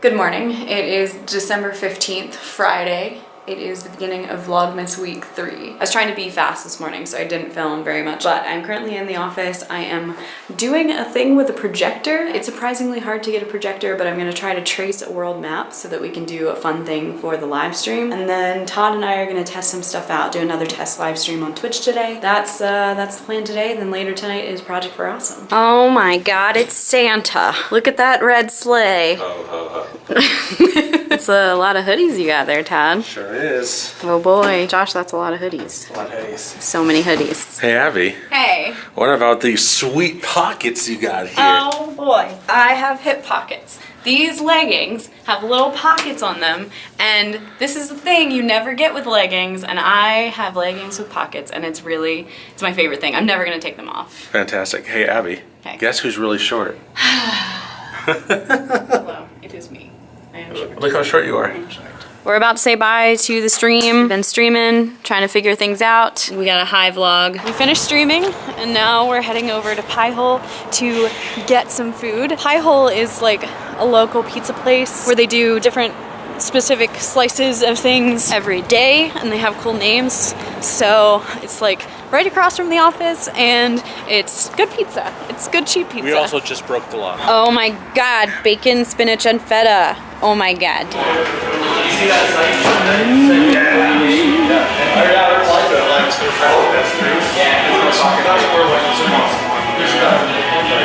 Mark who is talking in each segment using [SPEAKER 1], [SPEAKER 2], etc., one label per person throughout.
[SPEAKER 1] Good morning. It is December 15th, Friday. It is the beginning of Vlogmas week three. I was trying to be fast this morning, so I didn't film very much, but I'm currently in the office. I am doing a thing with a projector. It's surprisingly hard to get a projector, but I'm gonna try to trace a world map so that we can do a fun thing for the live stream. And then Todd and I are gonna test some stuff out, do another test live stream on Twitch today. That's uh, that's the plan today. Then later tonight is Project for Awesome.
[SPEAKER 2] Oh my god, it's Santa. Look at that red sleigh.
[SPEAKER 3] Ho, ho, ho.
[SPEAKER 2] That's a lot of hoodies you got there, Todd.
[SPEAKER 3] Sure is.
[SPEAKER 2] Oh boy. Josh, that's a lot of hoodies.
[SPEAKER 3] What hoodies?
[SPEAKER 2] So many hoodies.
[SPEAKER 3] Hey, Abby.
[SPEAKER 1] Hey.
[SPEAKER 3] What about these sweet pockets you got here?
[SPEAKER 1] Oh boy, I have hip pockets. These leggings have little pockets on them and this is the thing you never get with leggings and I have leggings with pockets and it's really, it's my favorite thing. I'm never gonna take them off.
[SPEAKER 3] Fantastic. Hey, Abby.
[SPEAKER 1] Hey.
[SPEAKER 3] Guess who's really short?
[SPEAKER 1] Hello, it is me. I am short.
[SPEAKER 3] Look how short you are.
[SPEAKER 1] I'm short.
[SPEAKER 2] We're about to say bye to the stream. Been streaming, trying to figure things out. We got a high vlog. We finished streaming and now we're heading over to Pie Hole to get some food. Pie Hole is like a local pizza place where they do different specific slices of things every day and they have cool names. So it's like right across from the office and it's good pizza. It's good cheap pizza.
[SPEAKER 3] We also just broke the law.
[SPEAKER 2] Oh my god, bacon, spinach, and feta. Oh my god.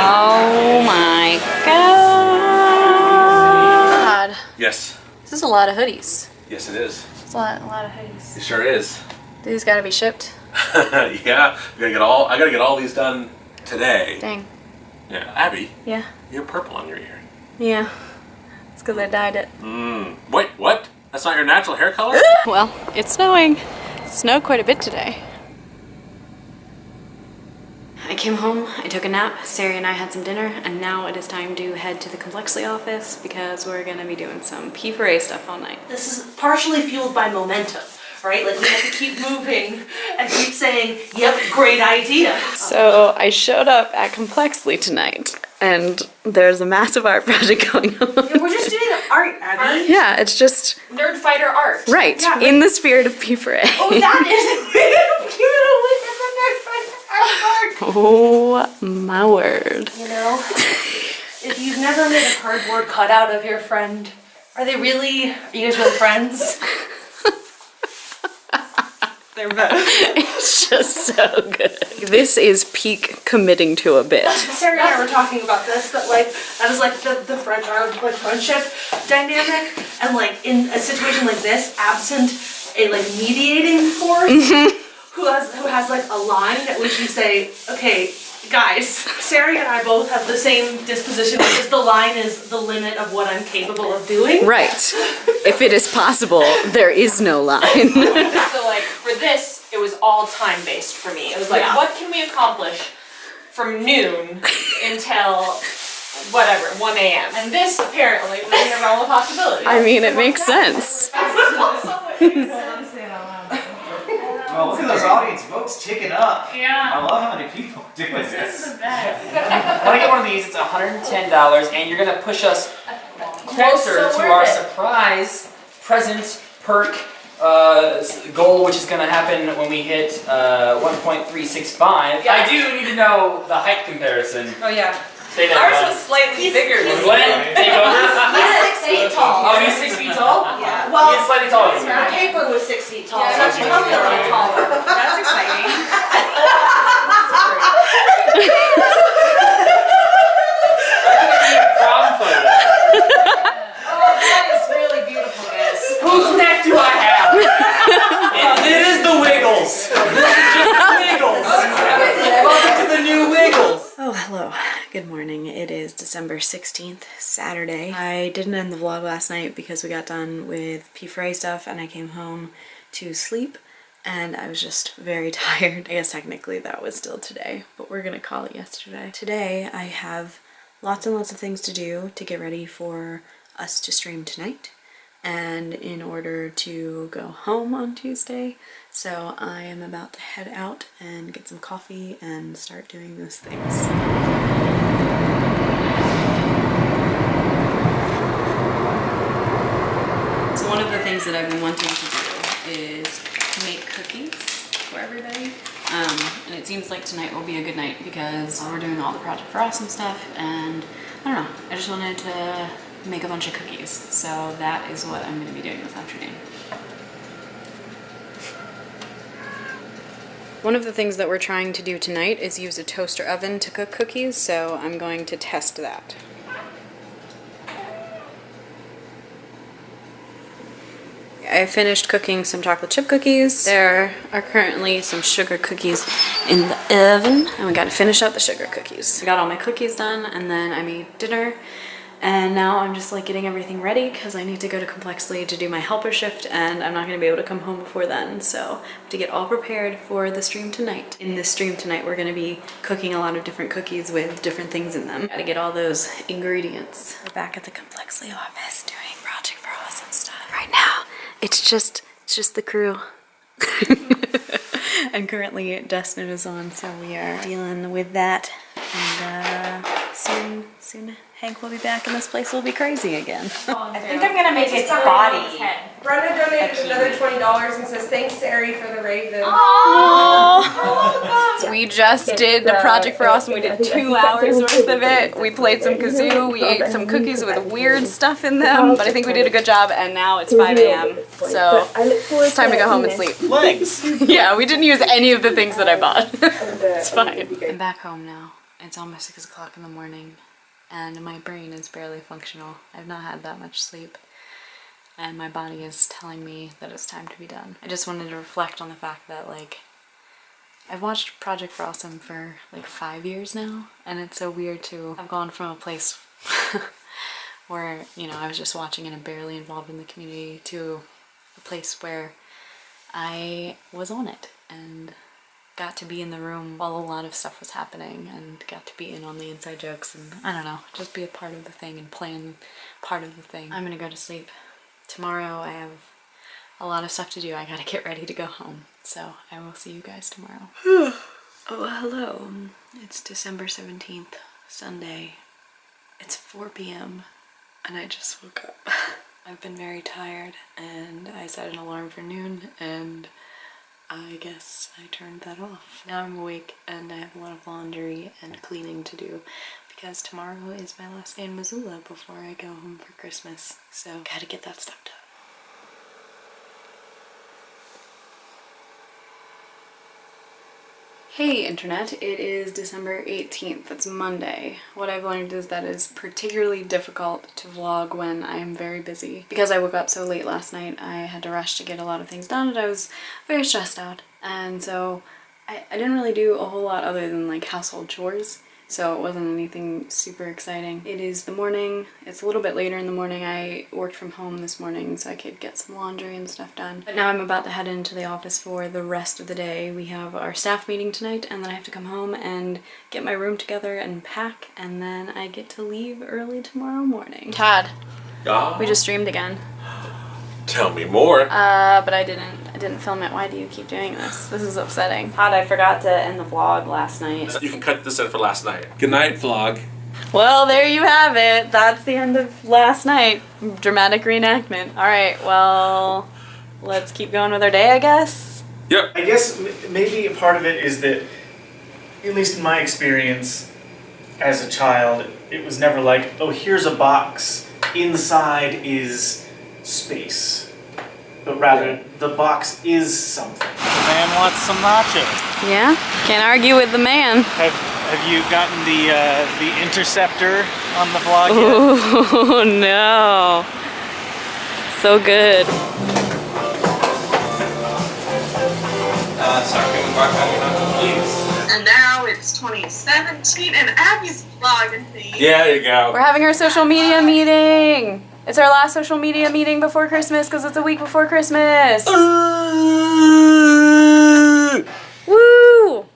[SPEAKER 2] Oh my god.
[SPEAKER 3] Yes.
[SPEAKER 2] This is a lot of hoodies.
[SPEAKER 3] Yes, it is.
[SPEAKER 2] It's a lot, a lot of hoodies.
[SPEAKER 3] It sure is.
[SPEAKER 2] These gotta be shipped.
[SPEAKER 3] yeah. I gotta get all. I gotta get all these done today.
[SPEAKER 2] Dang.
[SPEAKER 3] Yeah. Abby,
[SPEAKER 2] Yeah.
[SPEAKER 3] you have purple on your ear.
[SPEAKER 2] Yeah. It's because I dyed it.
[SPEAKER 3] Mmm. Wait. What? That's not your natural hair color?
[SPEAKER 2] Well, it's snowing. It snowed quite a bit today. I came home, I took a nap, Sari and I had some dinner, and now it is time to head to the Complexly office because we're gonna be doing some P4A stuff all night.
[SPEAKER 4] this is partially fueled by momentum, right? Like we have to keep moving and keep saying, yep, great idea.
[SPEAKER 2] So I showed up at Complexly tonight, and there's a massive art project going on.
[SPEAKER 4] We're just doing art, Abby.
[SPEAKER 2] Yeah, it's just
[SPEAKER 1] Nerdfighter art.
[SPEAKER 2] right
[SPEAKER 4] Yeah,
[SPEAKER 2] in the spirit of P4A.
[SPEAKER 4] Oh, that is
[SPEAKER 2] Oh my word.
[SPEAKER 4] You know, if you've never made a cardboard cutout of your friend, are they really, are you guys really friends?
[SPEAKER 1] They're both.
[SPEAKER 2] It's just so good. This is peak committing to a bit.
[SPEAKER 4] Sarah and I were talking about this, but like, that is like the, the French our like friendship dynamic, and like in a situation like this, absent a like mediating force mm-hmm. who has who has like a line at which you say, okay, guys, Sarah and I both have the same disposition, which is the line is the limit of what I'm capable of doing.
[SPEAKER 2] Right. If it is possible, there is no line.
[SPEAKER 5] So like for this, it was all time based for me. It was like,
[SPEAKER 4] Yeah.
[SPEAKER 5] what can we accomplish from noon until whatever, 1 a.m. And this apparently was in the realm of possibility.
[SPEAKER 2] I mean, it makes sense.
[SPEAKER 6] Oh, look at those audience votes ticking up.
[SPEAKER 5] Yeah.
[SPEAKER 6] I love how many people are doing this.
[SPEAKER 5] This is the best.
[SPEAKER 7] When I get one of these, it's $110, and you're gonna push us closer
[SPEAKER 5] so
[SPEAKER 7] to our
[SPEAKER 5] it.
[SPEAKER 7] surprise present perk uh, goal, which is gonna happen when we hit uh, 1.365.
[SPEAKER 5] Yeah.
[SPEAKER 7] I do need to know the height comparison.
[SPEAKER 5] Oh yeah.
[SPEAKER 7] Stay there.
[SPEAKER 5] Ours
[SPEAKER 7] Glenn.
[SPEAKER 5] was slightly bigger than
[SPEAKER 7] Glenn, take over.
[SPEAKER 4] He's six feet tall.
[SPEAKER 7] Oh, he's six feet tall?
[SPEAKER 4] Yeah.
[SPEAKER 7] He's
[SPEAKER 4] Well,
[SPEAKER 7] slightly taller than
[SPEAKER 4] the paper was six feet tall,
[SPEAKER 5] Yeah,
[SPEAKER 4] so
[SPEAKER 5] that's
[SPEAKER 4] he's a little taller.
[SPEAKER 5] That's exciting.
[SPEAKER 7] Prom photo.
[SPEAKER 5] Oh, that is really beautiful, guys.
[SPEAKER 7] Whose neck do I have? it, it is the Wiggles. This is just the Wiggles. Welcome to the new Wiggles.
[SPEAKER 2] Oh, hello. Good morning. It is December 16th, Saturday. I didn't end the vlog last night because we got done with P4A stuff and I came home to sleep and I was just very tired. I guess technically that was still today, but we're gonna call it yesterday. Today I have lots and lots of things to do to get ready for us to stream tonight and in order to go home on Tuesday. So I am about to head out and get some coffee and start doing those things. Things that I've been wanting to do is make cookies for everybody. Um, and it seems like tonight will be a good night because we're doing all the Project for Awesome stuff and I don't know, I just wanted to make a bunch of cookies. So that is what I'm gonna be doing this afternoon. One of the things that we're trying to do tonight is use a toaster oven to cook cookies, so I'm going to test that. I finished cooking some chocolate chip cookies. There are currently some sugar cookies in the oven, and we gotta finish out the sugar cookies. I got all my cookies done, and then I made dinner, and now I'm just like getting everything ready because I need to go to Complexly to do my helper shift, and I'm not gonna be able to come home before then, so I have to get all prepared for the stream tonight. In this stream tonight, we're gonna be cooking a lot of different cookies with different things in them. Gotta get all those ingredients. We're back at the Complexly office doing Project for Awesome stuff. Right now, it's just it's just the crew. and currently Dustin is on, so we are dealing with that. And uh, soon, soon Hank will be back, and this place will be crazy again.
[SPEAKER 5] I think I'm gonna make its body.
[SPEAKER 4] Brenda donated another twenty dollars and says, thanks, Sari, for the raven.
[SPEAKER 2] So we just did the project for us. We did two hours worth of it. We played some kazoo. We ate some cookies with weird stuff in them, but I think we did a good job. And now it's 5 a.m. So it's time to go home and sleep.
[SPEAKER 8] Legs.
[SPEAKER 2] Yeah, we didn't use any of the things that I bought. it's fine. I'm back home now. It's almost six o'clock in the morning, and my brain is barely functional. I've not had that much sleep, and my body is telling me that it's time to be done. I just wanted to reflect on the fact that like I've watched Project Awesome for like five years now, and it's so weird to have gone from a place where, you know, I was just watching it and barely involved in the community to a place where I was on it and got to be in the room while a lot of stuff was happening and got to be in on the inside jokes and I don't know, just be a part of the thing and plan part of the thing. I'm gonna go to sleep. Tomorrow I have a lot of stuff to do. I gotta get ready to go home. So I will see you guys tomorrow. oh, hello. It's December 17th, Sunday. It's 4 p.m. and I just woke up. I've been very tired and I set an alarm for noon and I guess I turned that off. Now I'm awake and I have a lot of laundry and cleaning to do because tomorrow is my last day in Missoula before I go home for Christmas. So gotta get that stuff done. Hey internet, it is December 18th, it's Monday. What I've learned is that it's particularly difficult to vlog when I am very busy. Because I woke up so late last night, I had to rush to get a lot of things done and I was very stressed out. And so I, I didn't really do a whole lot other than like household chores. So it wasn't anything super exciting. It is the morning, it's a little bit later in the morning. I worked from home this morning so I could get some laundry and stuff done. But now I'm about to head into the office for the rest of the day. We have our staff meeting tonight and then I have to come home and get my room together and pack and then I get to leave early tomorrow morning. Todd,
[SPEAKER 3] Ah,
[SPEAKER 2] we just streamed again.
[SPEAKER 3] tell me more.
[SPEAKER 2] Uh, but I didn't. I didn't film it. Why do you keep doing this? This is upsetting. Todd, I forgot to end the vlog last night.
[SPEAKER 3] you can cut this in for last night. Good night, vlog.
[SPEAKER 2] Well, there you have it. That's the end of last night. Dramatic reenactment. All right, well, let's keep going with our day, I guess.
[SPEAKER 3] Yep.
[SPEAKER 9] I guess maybe a part of it is that, at least in my experience as a child, it was never like, oh, here's a box, inside is space. But rather, the box is something.
[SPEAKER 10] The man wants some nachos.
[SPEAKER 2] Yeah, can't argue with the man.
[SPEAKER 10] Have Have you gotten the uh, the interceptor on the vlog yet?
[SPEAKER 2] Oh no. So good.
[SPEAKER 8] Uh, sorry, can we mark that
[SPEAKER 9] Yes.
[SPEAKER 11] And now it's 2017 and Abby's vlogging me.
[SPEAKER 3] Yeah, there you go.
[SPEAKER 2] We're having our social media meeting. It's our last social media meeting before Christmas because it's a week before Christmas. Uh. Woo!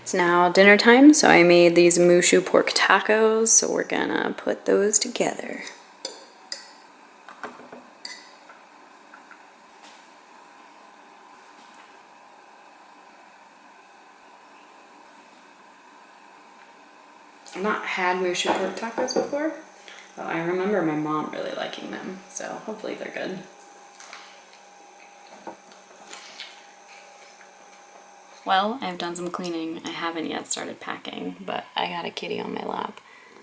[SPEAKER 2] It's now dinner time, so I made these moo shu pork tacos, so we're gonna put those together. I've not had moo shu pork tacos before, I remember my mom really liking them, so hopefully they're good. Well, I've done some cleaning. I haven't yet started packing, but I got a kitty on my lap.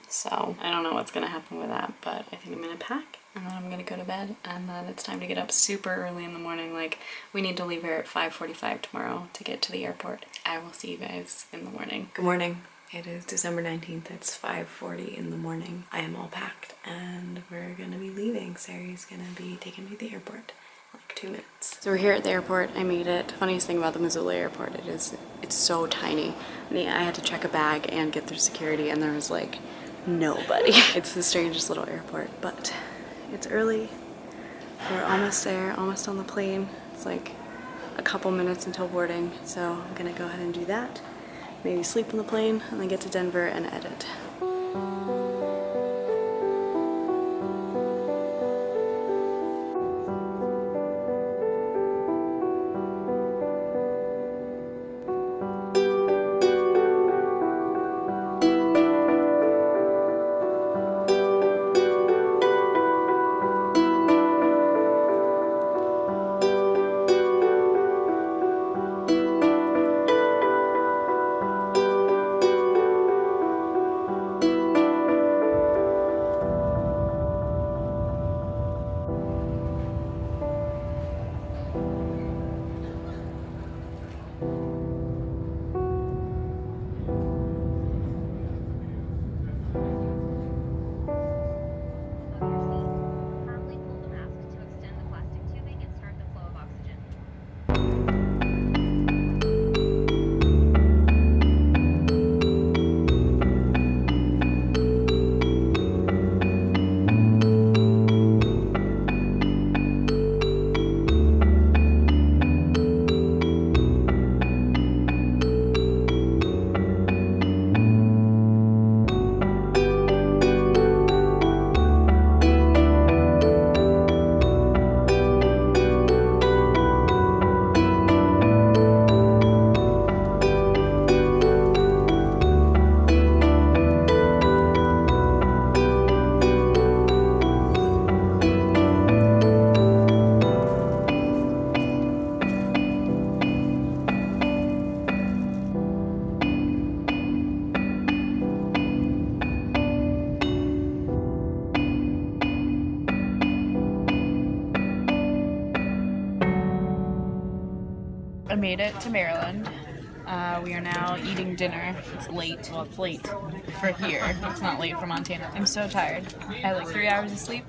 [SPEAKER 2] So I don't know what's gonna happen with that, but I think I'm gonna pack and then I'm gonna go to bed and then it's time to get up super early in the morning. Like we need to leave here at 5.45 tomorrow to get to the airport. I will see you guys in the morning. Good morning. It is December 19th. It's 5.40 in the morning. I am all packed and we're gonna be leaving. Sari's gonna be taking me to the airport in like two minutes. So we're here at the airport. I made it. Funniest thing about the Missoula airport, it is, it's so tiny. I mean, I had to check a bag and get through security and there was like nobody. It's the strangest little airport, but it's early. We're almost there, almost on the plane. It's like a couple minutes until boarding, so I'm gonna go ahead and do that. Maybe sleep on the plane and then get to Denver and edit. I made it to Maryland. Uh, we are now eating dinner. It's late. Well, it's late for here. It's not late for Montana. I'm so tired. I had like three hours of sleep,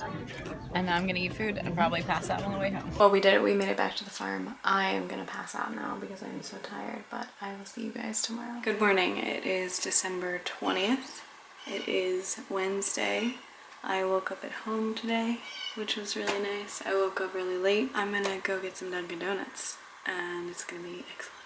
[SPEAKER 2] and now I'm gonna eat food and probably pass out on the way home. Well, we did it. We made it back to the farm. I am gonna pass out now because I'm so tired, but I will see you guys tomorrow. Good morning. It is December 20th. It is Wednesday. I woke up at home today, which was really nice. I woke up really late. I'm gonna go get some Dunkin' Donuts, and it's gonna be excellent.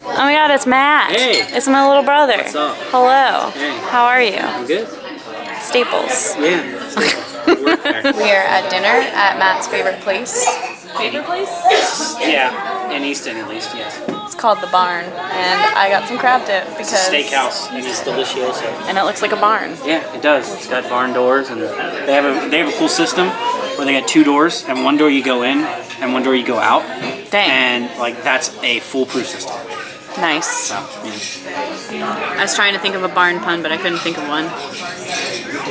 [SPEAKER 2] Oh my god, it's Matt.
[SPEAKER 8] Hey.
[SPEAKER 2] It's my little brother.
[SPEAKER 8] What's up?
[SPEAKER 2] Hello.
[SPEAKER 8] Hey.
[SPEAKER 2] How are you?
[SPEAKER 8] I'm good.
[SPEAKER 2] Staples.
[SPEAKER 8] Yeah. Work.
[SPEAKER 2] We are at dinner at Matt's favorite place. Favorite place?
[SPEAKER 8] yeah, in Easton at least, yes.
[SPEAKER 2] It's called the Barn, and I got some crab dip because
[SPEAKER 8] Steakhouse, and it's delicioso.
[SPEAKER 2] and it looks like a barn.
[SPEAKER 8] Yeah, it does. It's got barn doors, and they have a they have a cool system where they got two doors, and one door you go in, and one door you go out.
[SPEAKER 2] Dang.
[SPEAKER 8] And like that's a foolproof system.
[SPEAKER 2] Nice.
[SPEAKER 8] So, yeah.
[SPEAKER 2] I was trying to think of a barn pun, but I couldn't think of one.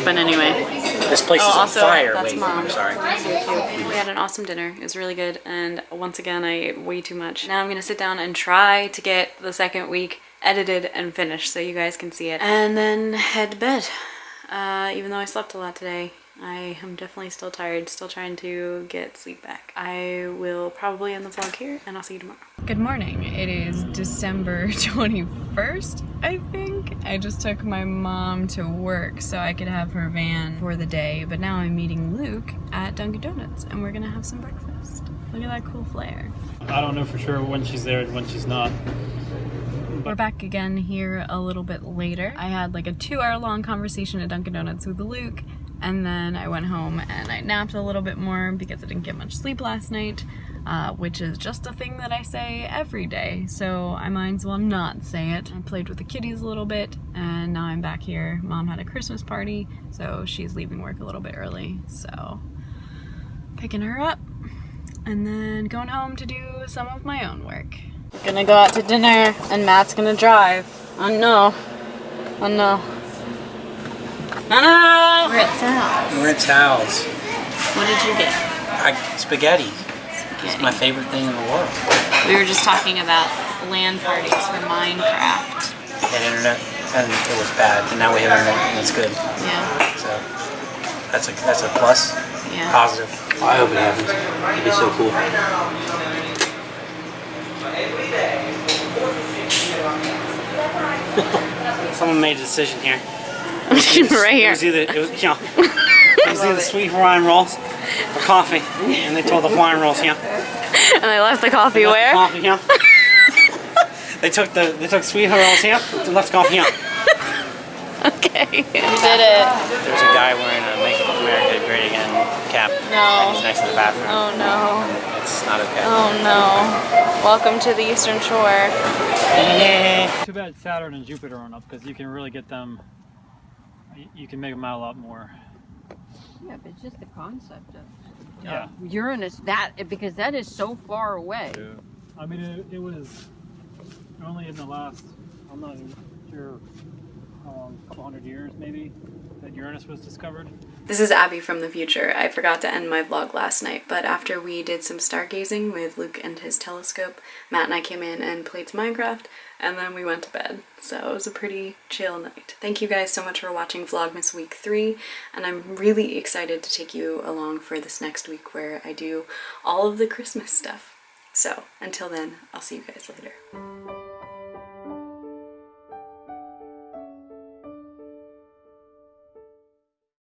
[SPEAKER 2] But anyway.
[SPEAKER 8] This place
[SPEAKER 2] Oh,
[SPEAKER 8] is on fire.
[SPEAKER 2] that's
[SPEAKER 8] Wait,
[SPEAKER 2] mom.
[SPEAKER 8] I'm sorry.
[SPEAKER 2] We had an awesome dinner. It was really good. And once again, I ate way too much. Now I'm gonna sit down and try to get the second week edited and finished so you guys can see it. And then head to bed. Uh, even though I slept a lot today, I am definitely still tired, still trying to get sleep back. I will probably end the vlog here and I'll see you tomorrow. Good morning. It is December 21st, I think. I just took my mom to work so I could have her van for the day, but now I'm meeting Luke at Dunkin' Donuts and we're gonna have some breakfast. Look at that cool flare.
[SPEAKER 10] I don't know for sure when she's there and when she's not.
[SPEAKER 2] We're back again here a little bit later. I had like a two hour long conversation at Dunkin' Donuts with Luke And then I went home and I napped a little bit more because I didn't get much sleep last night, uh, which is just a thing that I say every day, so I might as well not say it. I played with the kitties a little bit and now I'm back here. Mom had a Christmas party, so she's leaving work a little bit early, so picking her up and then going home to do some of my own work. Gonna go out to dinner and Matt's gonna drive. Oh no. Oh no. No, no! We're at Sal's.
[SPEAKER 8] We're at Sal's.
[SPEAKER 2] What did you get?
[SPEAKER 8] I, spaghetti. It's my favorite thing in the world.
[SPEAKER 2] We were just talking about LAN parties for Minecraft.
[SPEAKER 8] Had internet and it was bad, and now we have internet and it's good.
[SPEAKER 2] Yeah,
[SPEAKER 8] So that's a that's a plus.
[SPEAKER 2] yeah.
[SPEAKER 8] Positive. I hope it happens. It'd be so cool. Someone made a decision here.
[SPEAKER 2] right
[SPEAKER 8] It
[SPEAKER 2] here.
[SPEAKER 8] was either it was you know it was either sweet Hawaiian rolls or coffee, and they told the Hawaiian rolls yeah.
[SPEAKER 2] And they left the coffee where?
[SPEAKER 8] Coffee yeah. they took the they took sweet Hawaiian rolls here, they left coffee yeah.
[SPEAKER 2] Okay. You did it.
[SPEAKER 8] There's a guy wearing a Make America Great Again cap.
[SPEAKER 2] No.
[SPEAKER 8] And he's next to the bathroom.
[SPEAKER 2] Oh no.
[SPEAKER 8] It's not okay.
[SPEAKER 2] Oh no. Welcome to the Eastern Shore.
[SPEAKER 10] Too bad Saturn and Jupiter aren't up because you can really get them. You can make them out a lot more.
[SPEAKER 12] Yeah, but it's just the concept of uh,
[SPEAKER 10] Yeah.
[SPEAKER 12] Uranus that because that is so far away.
[SPEAKER 10] I mean, it, it was only in the last. I'm not even sure. Um, a couple hundred years, maybe, that Uranus was discovered.
[SPEAKER 2] This is Abby from the future. I forgot to end my vlog last night, but after we did some stargazing with Luke and his telescope, Matt and I came in and played some Minecraft, and then we went to bed. So it was a pretty chill night. Thank you guys so much for watching Vlogmas Week 3, and I'm really excited to take you along for this next week where I do all of the Christmas stuff. So until then, I'll see you guys later.